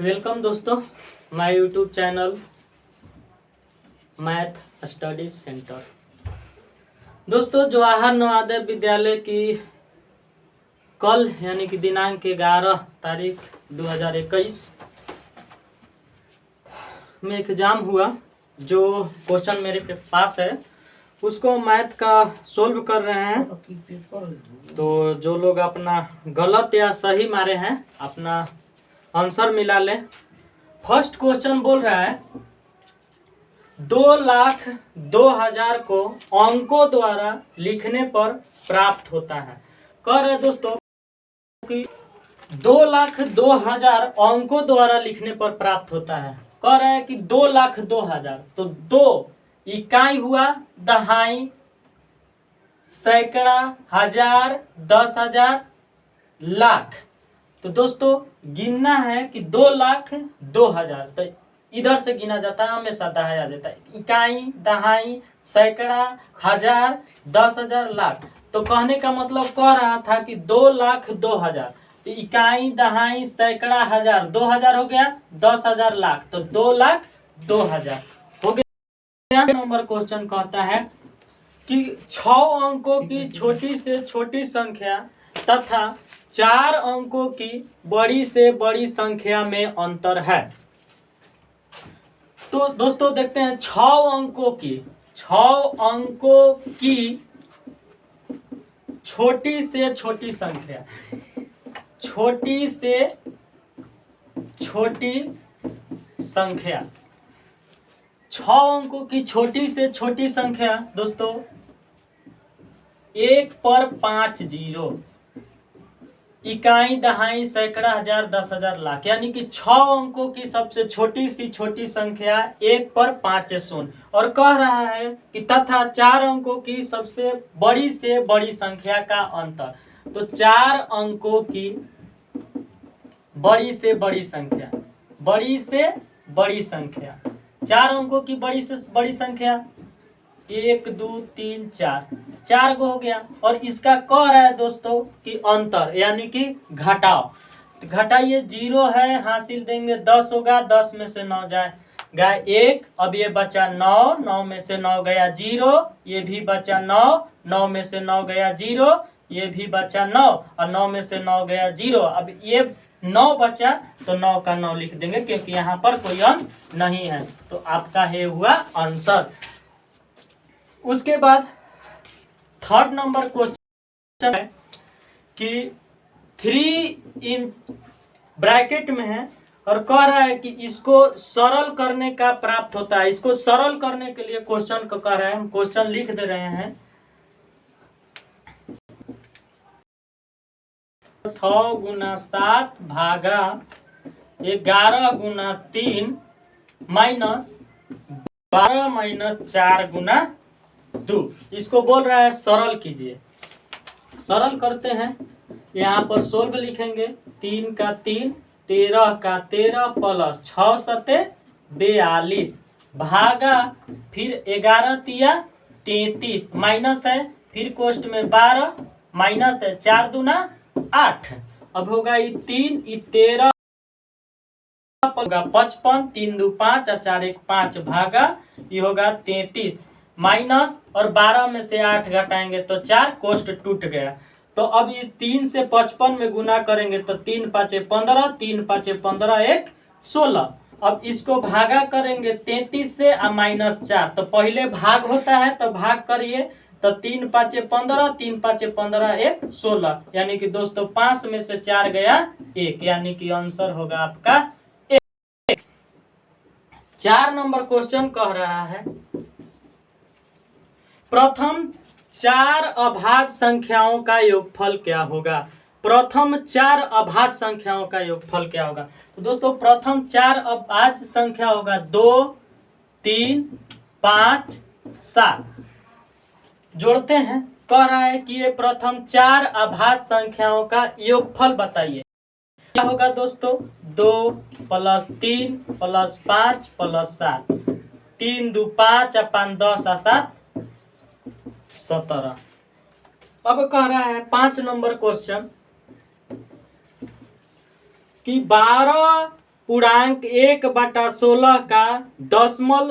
Welcome दोस्तों my YouTube channel math study centre दोस्तों जवाहर नवोदय विद्यालय की कल यानी कि दिनांक ग्यारह तारीख 2021 में एग्ज़ाम हुआ जो क्वेश्चन मेरे पे पास है। उसको मैथ का सोल्व कर रहे हैं। तो जो लोग अपना गलत या सही मारे हैं अपना आंसर मिला लें। फ़र्स्ट क्वेश्चन बोल रहा है, दो लाख दो हज़ार को अंकों द्वारा लिखने पर प्राप्त होता है। कह रहे दोस्तों कि दो लाख दो हज़ार अंकों द्वारा लिखने पर प्राप्त होता है। कह रहे हैं कि दो लाख दो हज़ार तो दो इकाई हुआ, दहाई, सैकड़ा, हज़ार, दस हज़ार, लाख। तो दोस्तों, गिनना है कि दो लाख दो हज़ार। तो इधर से गिना जाता है, हमेशा दहाया जाता है। इकाई, दहाई, सैकड़ा, हज़ार, दस हज़ार, लाख। तो कहने का मतलब कह रहा था कि दो लाख दो हज़ार। तो इकाई, दहाई, सैकड़ा, हज़ार, दो हज़ार हो गया, दस हज़ार लाख। तो दो लाख दो हज़ार। हो गया। नंबर क्वेश्चन कहता है कि छ अंकों की छोटी से छोटी संख्या तथा चार अंकों की बड़ी से बड़ी संख्या में अंतर है। तो दोस्तों देखते हैं छ अंकों की छ अंकों की छोटी से छोटी संख्या। छोटी से छोटी संख्या। छ अंकों की छोटी से छोटी संख्या, दोस्तों, एक पर पाँच ज़ीरो। इकाई दहाई सैकड़ा हज़ार, दस हज़ार लाख। यानी कि छ अंकों की सबसे छोटी सी छोटी संख्या एक पर पाँच शून्य। और कह रहा है कि तथा चार अंकों की सबसे बड़ी से बड़ी संख्या का अंतर। तो चार अंकों की बड़ी से बड़ी संख्या। बड़ी से बड़ी संख्या। चार अंकों की बड़ी से बड़ी संख्या। एक, दो, तीन, चार। चार गो हो गया। और इसका कह रहा है दोस्तों कि अंतर, यानी कि घटाओ तो घटाइए, ज़ीरो है, हासिल देंगे, दस होगा, दस में से नौ जाए। गया एक, अब ये बचा नौ नौ में से नौ गया ज़ीरो, ये भी बचा नौ नौ में से नौ गया ज़ीरो, ये भी बचा नौ, और नौ में से नौ गया ज़ीरो। अब ये नौ बचा तो नौ का नौ लिख देंगे, क्योंकि यहाँ पर कोई अंक नहीं है। तो आपका है हुआ आंसर। उसके बाद थर्ड नंबर क्वेश्चन है कि थ्री इन ब्रैकेट में है और कह रहा है कि इसको सरल करने का प्राप्त होता है। इसको सरल करने के लिए क्वेश्चन को कह रहा है। हम क्वेश्चन लिख दे रहे हैं। छ गुना सात भागा ग्यारह गुना तीन माइनस बारह माइनस चार गुना दो। इसको बोल रहा है सरल कीजिए। सरल करते हैं। यहाँ पर सोल्व लिखेंगे। तीन का तीन, तेरह का तेरह प्लस छ सते बयालीस। भागा, फिर ग्यारह तिया तैतीस। माइनस है, फिर कोष्ट में बारह। माइनस है, चार दूना आठ। अब होगा ये तीन, ये तेरह। होगा पचपन, तीन दो पाँच चार एक पाँच। भागा, ये होगा तैतीस। माइनस और बारह में से आठ घटाएँगे तो चार कोष्ट टूट गया। तो अब ये तीन से पचपन में गुना करेंगे तो तीन पाँचे पंद्रह, तीन पाँचे पंद्रह एक सोलह। अब इसको भागा करेंगे तैतीस से और माइनस चार। तो पहले भाग होता है तो भाग करिए। तो तीन पाँचे पंद्रह, तीन पाँचे पंद्रह एक सोलह। यानी कि दोस्तों पाँच में से चार गया एक। यानी कि आंसर होगा आपका एक। चार नंबर क्वेश्चन कह रहा है। प्रथम चार अभाज्य संख्याओं का योगफल क्या होगा? प्रथम चार अभाज्य संख्याओं का योगफल क्या होगा? तो दोस्तों, प्रथम चार अभाज्य संख्या होगा दो, तीन, पाँच, सात। जोड़ते हैं। कह रहा है कि ये प्रथम चार अभाज्य संख्याओं का योगफल बताइए। क्या होगा दोस्तों? दो प्लस तीन प्लस पाँच प्लस सात। तीन दो पाँच पाँच दस और सात। सत्रह। अब कह रहा है पाँच नंबर क्वेश्चन कि बारह पूर्णांक एक बटा सोलह का दशमल